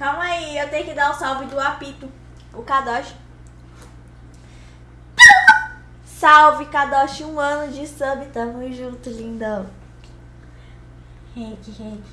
Calma aí, eu tenho que dar o salve do apito. O Kadosh. Salve, Kadosh, um ano de sub. Tamo junto, lindão. Reiki, reiki.